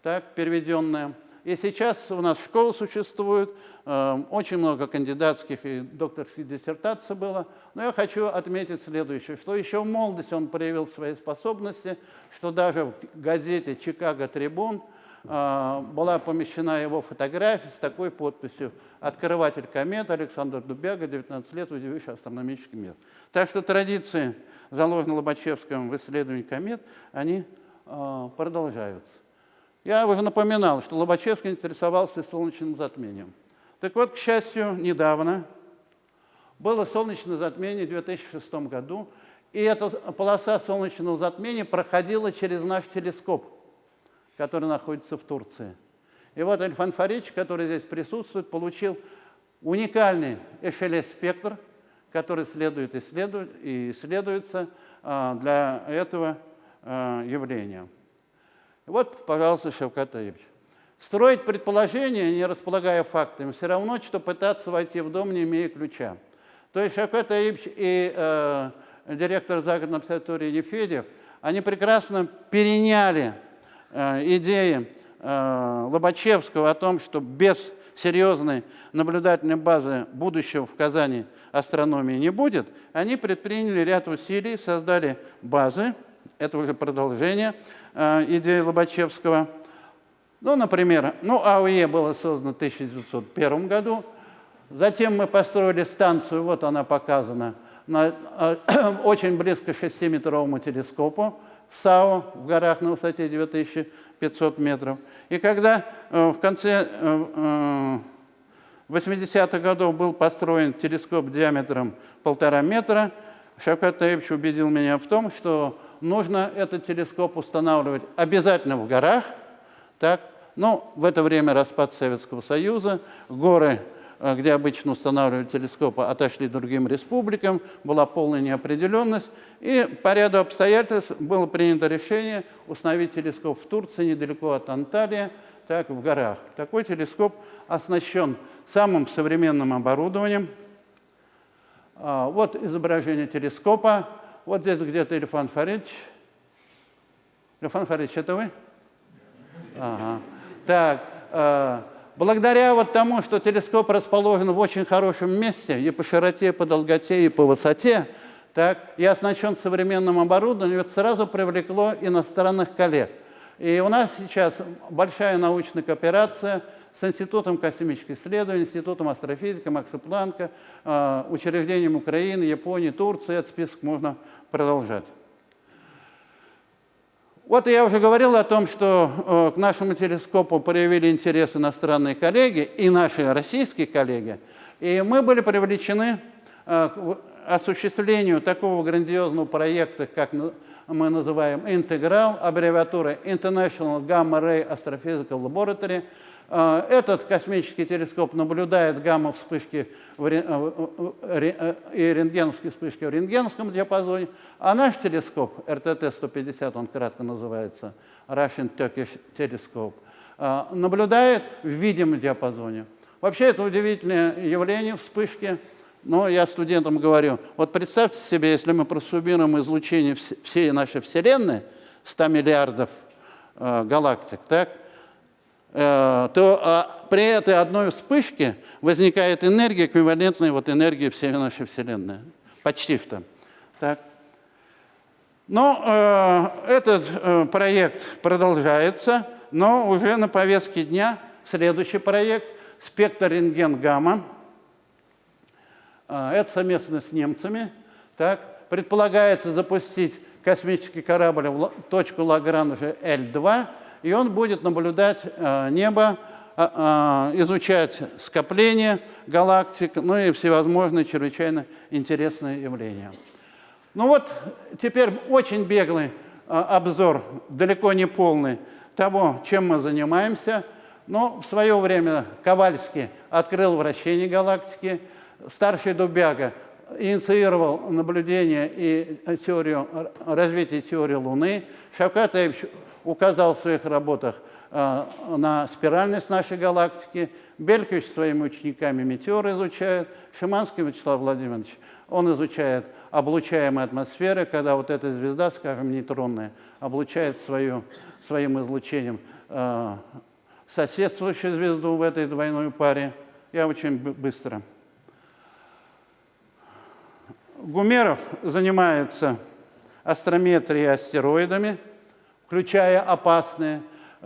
так, переведенная и сейчас у нас школа существует, э, очень много кандидатских и докторских диссертаций было. Но я хочу отметить следующее, что еще в молодости он проявил свои способности, что даже в газете «Чикаго Трибун» а, была помещена его фотография с такой подписью «Открыватель комет Александр Дубяга, 19 лет, удививший астрономический мир». Так что традиции, заложенные Лобачевским в исследовании комет, они а, продолжаются. Я уже напоминал, что Лобачевский интересовался солнечным затмением. Так вот, к счастью, недавно было солнечное затмение в 2006 году, и эта полоса солнечного затмения проходила через наш телескоп, который находится в Турции. И вот Эльфан Фарич, который здесь присутствует, получил уникальный эшелес-спектр, который следует исследовать и исследуется а, для этого а, явления. Вот, пожалуйста, Таевич. Строить предположения, не располагая фактами, все равно, что пытаться войти в дом, не имея ключа. То есть Таевич и э, директор загородной обсерватории Нефедев, они прекрасно переняли э, идеи э, Лобачевского о том, что без серьезной наблюдательной базы будущего в Казани астрономии не будет, они предприняли ряд усилий, создали базы, это уже продолжение э, идеи Лобачевского. Ну, например, ну, АОЕ было создано в 1901 году, затем мы построили станцию, вот она показана, на, э, очень близко к 6-метровому телескопу САО в горах на высоте 9500 метров. И когда э, в конце э, 80-х годов был построен телескоп диаметром полтора метра, Шавкат Таевич убедил меня в том, что нужно этот телескоп устанавливать обязательно в горах. Так? Но в это время распад Советского Союза, горы, э, где обычно устанавливали телескопы, отошли другим республикам, была полная неопределенность. И по ряду обстоятельств было принято решение установить телескоп в Турции, недалеко от Анталии, так, в горах. Такой телескоп оснащен самым современным оборудованием. А, вот изображение телескопа. Вот здесь где-то Ильфан Фаридович. Ильфан Фаридович, это вы? Ага. Так, э, благодаря вот тому, что телескоп расположен в очень хорошем месте и по широте, и по долготе, и по высоте, так, и оснащен современным оборудованием, это сразу привлекло иностранных коллег. И у нас сейчас большая научная кооперация с Институтом космических исследований, Институтом астрофизики Макса Планка, э, учреждением Украины, Японии, Турции. Этот список можно продолжать. Вот я уже говорил о том, что э, к нашему телескопу проявили интерес иностранные коллеги и наши российские коллеги. И мы были привлечены э, к осуществлению такого грандиозного проекта, как мы называем «Интеграл», аббревиатура International Gamma Ray Astrophysical Laboratory – а, этот космический телескоп наблюдает гамма-вспышки и рентгеновские вспышки в рентгеновском диапазоне, а наш телескоп, РТТ-150, он кратко называется, Russian Turkish Telescope, а, наблюдает в видимом диапазоне. Вообще это удивительное явление, вспышки. Но я студентам говорю, вот представьте себе, если мы просуммируем излучение всей нашей Вселенной, 100 миллиардов э, галактик, так, Э, то а, при этой одной вспышке возникает энергия, эквивалентная вот энергии всей нашей Вселенной. Почти что. Так. Но э, этот э, проект продолжается, но уже на повестке дня следующий проект «Спектр рентген-гамма». Э, это совместно с немцами. Так. Предполагается запустить космический корабль в точку Лагранжа L2 – и он будет наблюдать э, небо, а, а, изучать скопление галактик, ну и всевозможные чрезвычайно интересные явления. Ну вот теперь очень беглый обзор, далеко не полный, того, чем мы занимаемся. Но в свое время Ковальский открыл вращение галактики, старший Дубяга инициировал наблюдение и теорию, развитие теории Луны, Шавкатович указал в своих работах э, на спиральность нашей галактики. Белькович своими учениками метеор изучает. Шиманский Вячеслав Владимирович, он изучает облучаемые атмосферы, когда вот эта звезда, скажем, нейтронная, облучает свою, своим излучением э, соседствующую звезду в этой двойной паре. Я очень быстро. Гумеров занимается астрометрией астероидами включая опасные.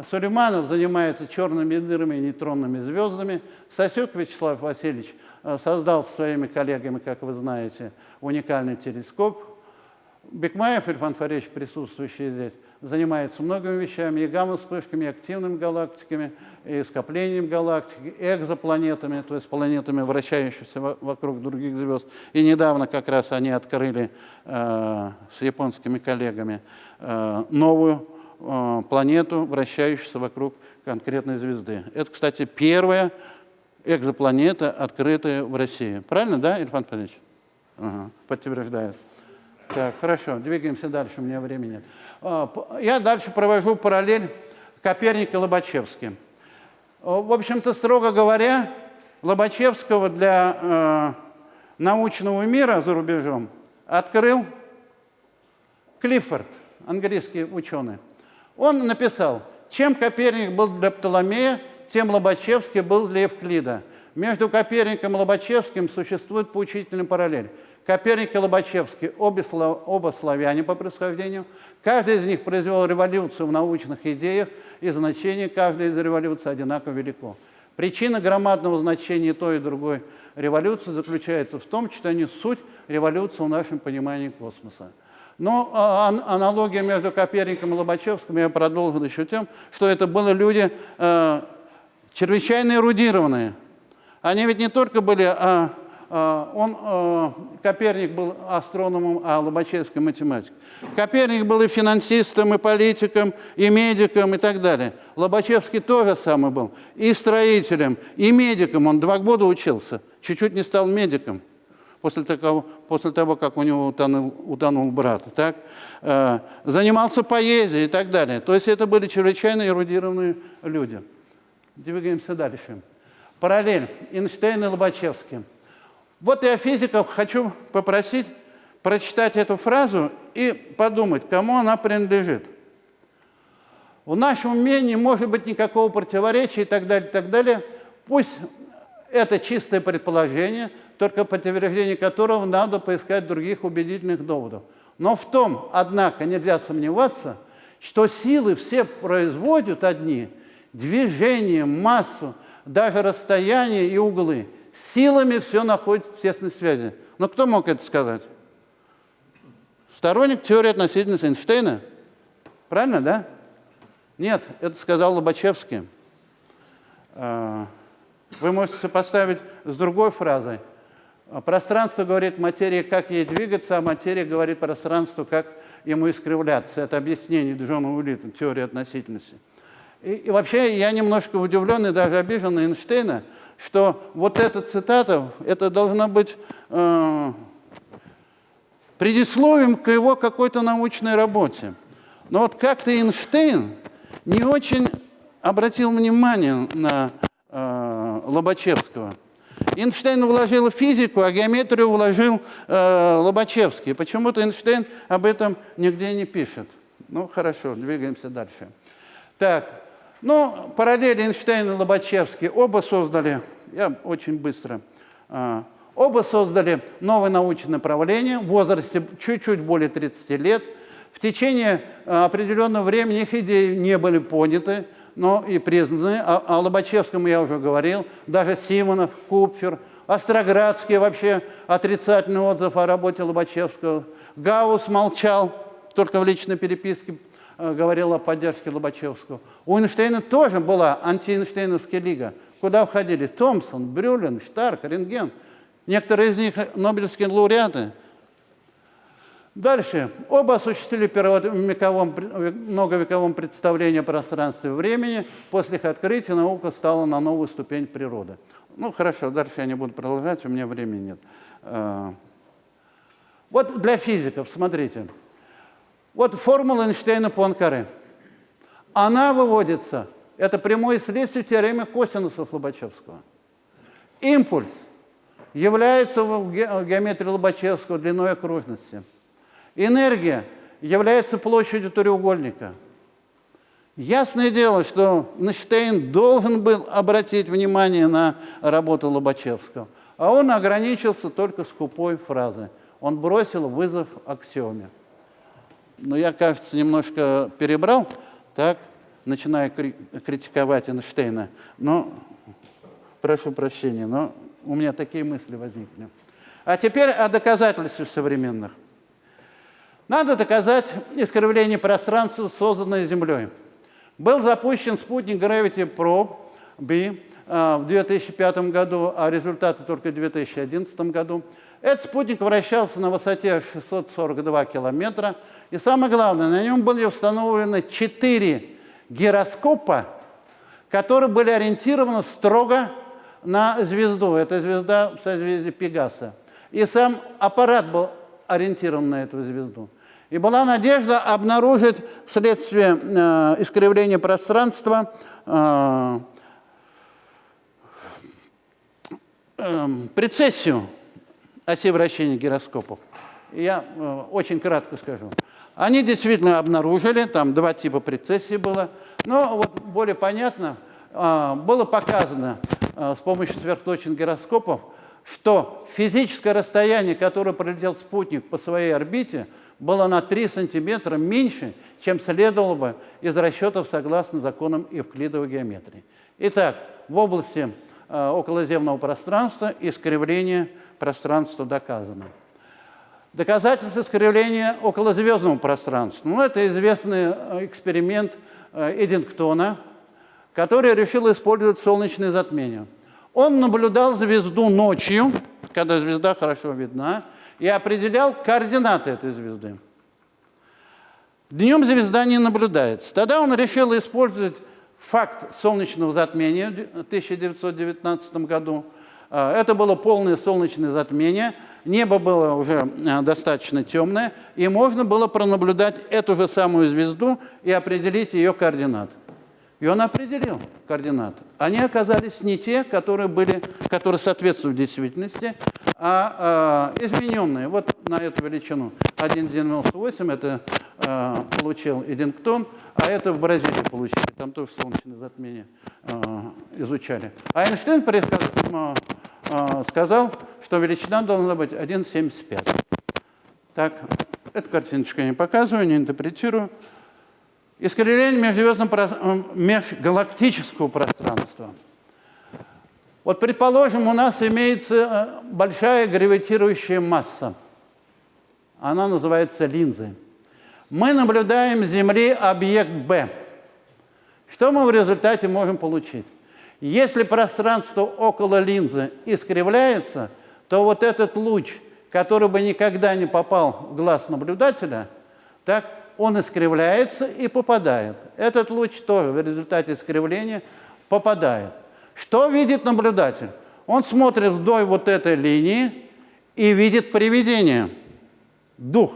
Сулейманов занимается черными дырами и нейтронными звездами. Сосюк Вячеслав Васильевич э, создал со своими коллегами, как вы знаете, уникальный телескоп. Бекмаев Ильфан Фаревич, присутствующий здесь, занимается многими вещами, и гамма-вспышками, и активными галактиками, и скоплением галактик, и экзопланетами, то есть планетами, вращающимися вокруг других звезд. И недавно как раз они открыли э, с японскими коллегами э, новую э, планету, вращающуюся вокруг конкретной звезды. Это, кстати, первая экзопланета, открытая в России. Правильно, да, Ильфан Павлович? Ага, подтверждает. Так, хорошо, двигаемся дальше, у меня времени нет. А, я дальше провожу параллель Коперник и Лобачевский. В общем-то, строго говоря, Лобачевского для э, научного мира за рубежом открыл Клиффорд, английский ученый. Он написал, чем Коперник был для Птоломея, тем Лобачевский был для Евклида. Между Коперником и Лобачевским существует поучительный параллель. Коперник и Лобачевский, обе, оба славяне по происхождению. Каждый из них произвел революцию в научных идеях, и значение каждой из революций одинаково велико. Причина громадного значения той и другой революции заключается в том, что они суть революции в нашем понимании космоса. Но а, аналогия между Коперником и Лобачевским я продолжил еще тем, что это были люди э, чрезвычайно эрудированные. Они ведь не только были а, он, а, Коперник был астрономом, а Лобачевский математик. Коперник был и финансистом, и политиком, и медиком, и так далее. Лобачевский тоже самый был. И строителем, и медиком. Он два года учился. Чуть-чуть не стал медиком после того, после того как у него утонул, утонул брат. Так? А, занимался поэзией и так далее. То есть это были чрезвычайно эрудированные люди. Двигаемся дальше. Параллель Эйнштейн и Лобачевский. Вот я физиков хочу попросить прочитать эту фразу и подумать, кому она принадлежит. В нашем не может быть никакого противоречия и так далее, и так далее. Пусть это чистое предположение, только подтверждение которого надо поискать других убедительных доводов. Но в том, однако, нельзя сомневаться, что силы все производят одни, движение, массу, даже расстояние и углы – силами все находится в тесной связи. Но кто мог это сказать? Сторонник теории относительности Эйнштейна? Правильно, да? Нет, это сказал Лобачевский. А, вы можете сопоставить с другой фразой. Пространство говорит материи, как ей двигаться, а материя говорит пространству, как ему искривляться. Это объяснение Джона Уиллита, теории относительности. И, и вообще я немножко удивлен и даже обижен на Эйнштейна, что вот эта цитата, это должна быть э, предисловием к его какой-то научной работе. Но вот как-то Эйнштейн не очень обратил внимание на э, Лобачевского. Эйнштейн вложил физику, а геометрию вложил э, Лобачевский. Почему-то Эйнштейн об этом нигде не пишет. Ну, хорошо, двигаемся дальше. Так, ну, параллели Эйнштейн и Лобачевский оба создали, я очень быстро, а, оба создали новое научное направление в возрасте чуть-чуть более 30 лет. В течение а, определенного времени их идеи не были поняты, но и признаны. О, о Лобачевском я уже говорил, даже Симонов, Купфер, Остроградский вообще отрицательный отзыв о работе Лобачевского. Гаус молчал, только в личной переписке говорил о поддержке Лобачевского. У Эйнштейна тоже была антиэйнштейновская лига. Куда входили Томпсон, Брюлин, Штарк, Рентген. Некоторые из них нобелевские лауреаты. Дальше. Оба осуществили первовековом, многовековом представление о пространстве и времени. После их открытия наука стала на новую ступень природы. Ну, хорошо, дальше я не буду продолжать, у меня времени нет. Э, вот для физиков, смотрите. Вот формула Эйнштейна Пуанкаре. Она выводится, это прямое следствие теоремы косинусов Лобачевского. Импульс является в геометрии Лобачевского длиной окружности. Энергия является площадью треугольника. Ясное дело, что Эйнштейн должен был обратить внимание на работу Лобачевского, а он ограничился только скупой фразой. Он бросил вызов аксиоме но я, кажется, немножко перебрал, так, начинаю критиковать Эйнштейна. Но, прошу прощения, но у меня такие мысли возникли. А теперь о доказательствах современных. Надо доказать искривление пространства, созданное Землей. Был запущен спутник Gravity Probe B э, в 2005 году, а результаты только в 2011 году. Этот спутник вращался на высоте 642 километра. И самое главное, на нем были установлены четыре гироскопа, которые были ориентированы строго на звезду. Это звезда в созвездии Пегаса. И сам аппарат был ориентирован на эту звезду. И была надежда обнаружить вследствие э, искривления пространства э, э, прецессию оси вращения гироскопов. Я э, очень кратко скажу. Они действительно обнаружили, там два типа прецессии было, но вот более понятно, э, было показано э, с помощью сверхточных гироскопов, что физическое расстояние, которое пролетел спутник по своей орбите, было на 3 сантиметра меньше, чем следовало бы из расчетов согласно законам евклидовой геометрии. Итак, в области э, околоземного пространства искривление пространства доказано. Доказательство искривления околозвездного пространства. Ну, это известный э, эксперимент э, Эдингтона, который решил использовать солнечное затмение. Он наблюдал звезду ночью, когда звезда хорошо видна, и определял координаты этой звезды. Днем звезда не наблюдается. Тогда он решил использовать факт солнечного затмения в 1919 году. А, это было полное солнечное затмение, небо было уже а, достаточно темное, и можно было пронаблюдать эту же самую звезду и определить ее координаты. И он определил координаты. Они оказались не те, которые, были, которые соответствуют действительности, а, а измененные. Вот на эту величину 1,98 это а, получил Эдингтон, а это в Бразилии получили. Там тоже солнечное затмение а, изучали. А Эйнштейн а, а, сказал, что величина должна быть 1,75. Так, эту картиночку я не показываю, не интерпретирую. Искривление межзвездного, э, межгалактического пространства. Вот, предположим, у нас имеется э, большая гравитирующая масса. Она называется линзой. Мы наблюдаем с Земли объект Б. Что мы в результате можем получить? Если пространство около линзы искривляется, то вот этот луч, который бы никогда не попал в глаз наблюдателя, так, он искривляется и попадает. Этот луч тоже в результате искривления попадает. Что видит наблюдатель? Он смотрит вдоль вот этой линии и видит привидение, дух.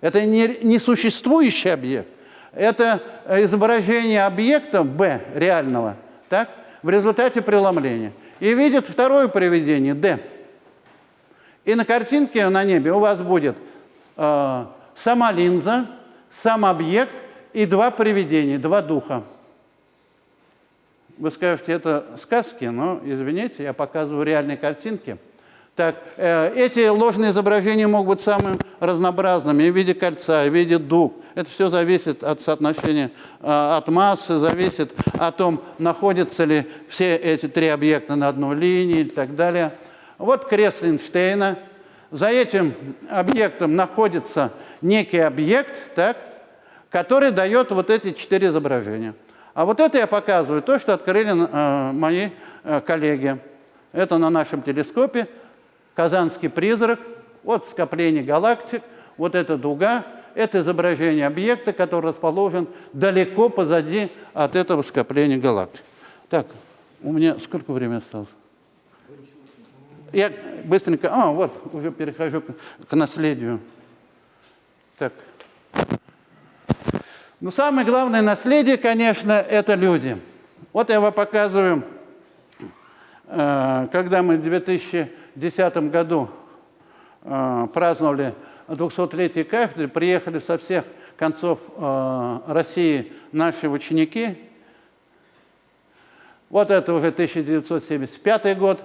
Это не, не существующий объект, это изображение объекта B реального так, в результате преломления. И видит второе привидение D. И на картинке на небе у вас будет э, сама линза, сам объект и два привидения, два духа. Вы скажете, это сказки, но, извините, я показываю реальные картинки. Так, э, эти ложные изображения могут быть самыми разнообразными, в виде кольца, в виде дуг. Это все зависит от соотношения, э, от массы, зависит о том, находятся ли все эти три объекта на одной линии и так далее. Вот крест Эйнштейна. За этим объектом находится некий объект, так, который дает вот эти четыре изображения. А вот это я показываю, то, что открыли э, мои э, коллеги. Это на нашем телескопе Казанский призрак, вот скопление галактик, вот эта дуга, это изображение объекта, который расположен далеко позади от этого скопления галактик. Так, у меня сколько времени осталось? Я быстренько, а, вот, уже перехожу к, к наследию. Так. Ну, самое главное наследие, конечно, это люди. Вот я вам показываю, э, когда мы в 2010 году э, праздновали 200-летие кафедры, приехали со всех концов э, России наши ученики. Вот это уже 1975 год.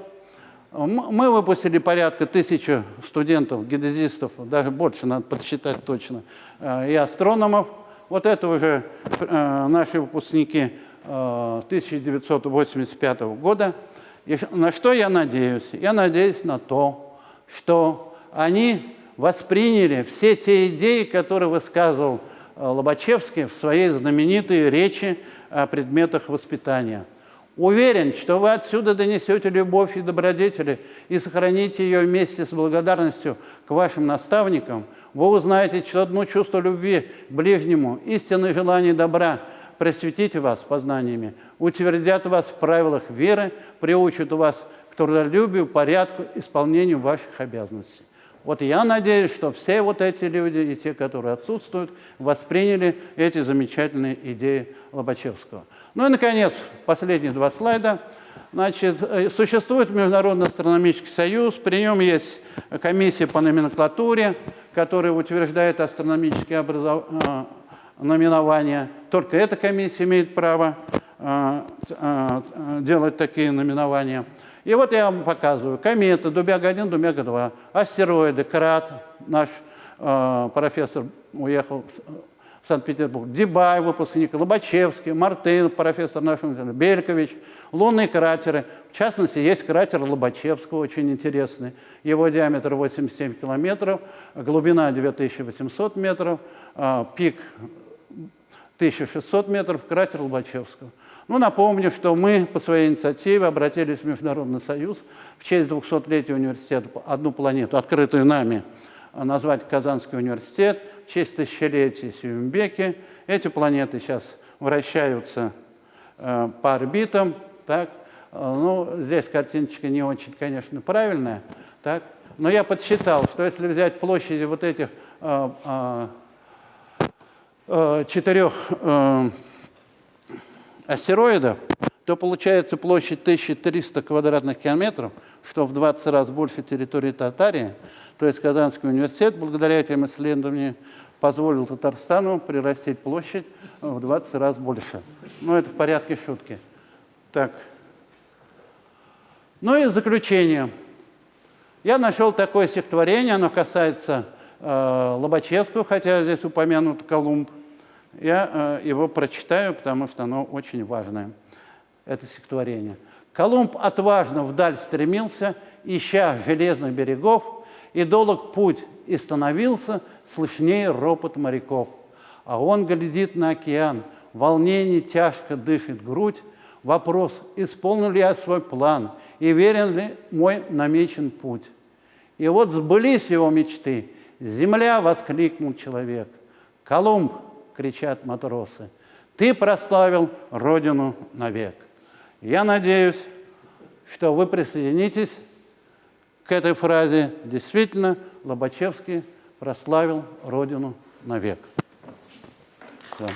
Мы выпустили порядка тысячи студентов, геодезистов, даже больше, надо подсчитать точно, и астрономов – Вот это уже э, наши выпускники э, 1985 года. И на что я надеюсь? Я надеюсь на то, что они восприняли все те идеи, которые высказывал э, Лобачевский в своей знаменитой речи о предметах воспитания. Уверен, что вы отсюда донесете любовь и добродетели и сохраните ее вместе с благодарностью к вашим наставникам. Вы узнаете одно чувство любви к ближнему, истинное желание добра, просветите вас познаниями, утвердят вас в правилах веры, приучат вас к трудолюбию, порядку, исполнению ваших обязанностей. Вот я надеюсь, что все вот эти люди и те, которые отсутствуют, восприняли эти замечательные идеи Лобачевского. Ну и, наконец, последние два слайда. Значит, э, существует Международный астрономический союз, при нем есть комиссия по номенклатуре, которая утверждает астрономические образов... Номинования. Только эта комиссия имеет право э, делать такие номинования. И вот я вам показываю. Кометы, Дубяга-1, Дубяга-2, астероиды, Крат, наш э, профессор уехал в Санкт-Петербург, Дебай, выпускник, Лобачевский, Мартын, профессор университета, Белькович, лунные кратеры. В частности, есть кратер Лобачевского, очень интересный. Его диаметр 87 километров, глубина 9800 метров, пик 1600 метров, кратер Лобачевского. Ну, напомню, что мы по своей инициативе обратились в Международный союз в честь 200-летия университета «Одну планету», открытую нами, назвать Казанский университет, в честь тысячелетия Сюмбеки. Эти планеты сейчас вращаются э, по орбитам. Так. Э, ну, здесь картиночка не очень, конечно, правильная. Так. Но я подсчитал, что если взять площади вот этих э, э, э четырех э, астероидов, то получается площадь 1300 квадратных километров, что в 20 раз больше территории Татарии. То есть Казанский университет, благодаря этим исследованиям, позволил Татарстану прирастить площадь в 20 раз больше. Ну, это в порядке шутки. Так. Ну и заключение. Я нашел такое стихотворение, оно касается э, Лобачевского, хотя здесь упомянут Колумб. Я э, его прочитаю, потому что оно очень важное, это стихотворение. Колумб отважно вдаль стремился, ища железных берегов, и долг путь и становился слышнее ропот моряков. А он глядит на океан, волнение тяжко дышит грудь, вопрос, исполнил ли я свой план, и верен ли мой намечен путь. И вот сбылись его мечты. «Земля!» — воскликнул человек. «Колумб!» Кричат матросы. Ты прославил Родину навек. Я надеюсь, что вы присоединитесь к этой фразе. Действительно, Лобачевский прославил Родину навек. Да.